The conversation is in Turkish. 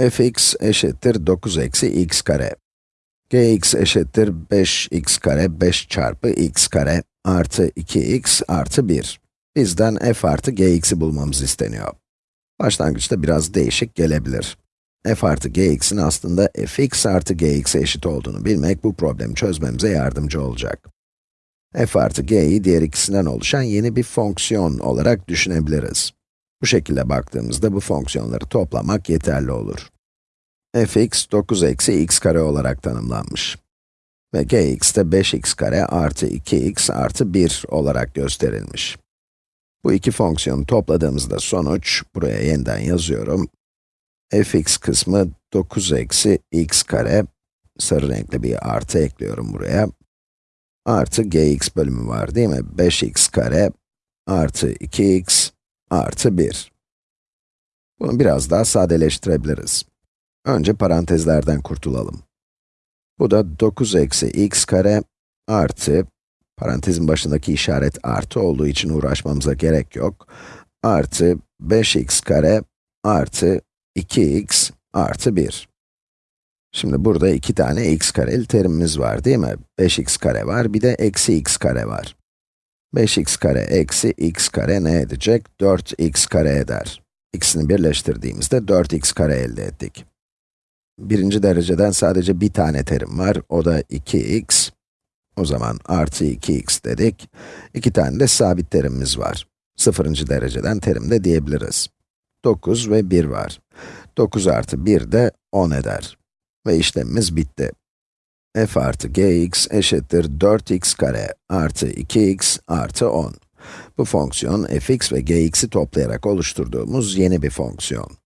fx eşittir 9 eksi x kare. gx eşittir 5x kare 5 çarpı x kare artı 2x artı 1. Bizden f artı gx'i bulmamız isteniyor. Başlangıçta biraz değişik gelebilir. f artı gx'in aslında fx artı gx'e eşit olduğunu bilmek bu problemi çözmemize yardımcı olacak. f artı g'yi diğer ikisinden oluşan yeni bir fonksiyon olarak düşünebiliriz. Bu şekilde baktığımızda bu fonksiyonları toplamak yeterli olur. fx 9 eksi x kare olarak tanımlanmış. Ve gx de 5x kare artı 2x artı 1 olarak gösterilmiş. Bu iki fonksiyonu topladığımızda sonuç, buraya yeniden yazıyorum. fx kısmı 9 eksi x kare, sarı renkli bir artı ekliyorum buraya. Artı gx bölümü var değil mi? 5x kare artı 2x artı 1. Bunu biraz daha sadeleştirebiliriz. Önce parantezlerden kurtulalım. Bu da 9 eksi x kare artı, parantezin başındaki işaret artı olduğu için uğraşmamıza gerek yok, artı 5x kare artı 2x artı 1. Şimdi burada iki tane x kareli terimimiz var değil mi? 5x kare var, bir de eksi x kare var. 5x kare eksi x kare ne edecek? 4x kare eder. İkisini birleştirdiğimizde 4x kare elde ettik. Birinci dereceden sadece bir tane terim var, o da 2x. O zaman artı 2x dedik. İki tane de sabit terimimiz var. Sıfırıncı dereceden terim de diyebiliriz. 9 ve 1 var. 9 artı 1 de 10 eder. Ve işlemimiz bitti f artı gx eşittir 4x kare artı 2x artı 10. Bu fonksiyon fx ve gx'i toplayarak oluşturduğumuz yeni bir fonksiyon.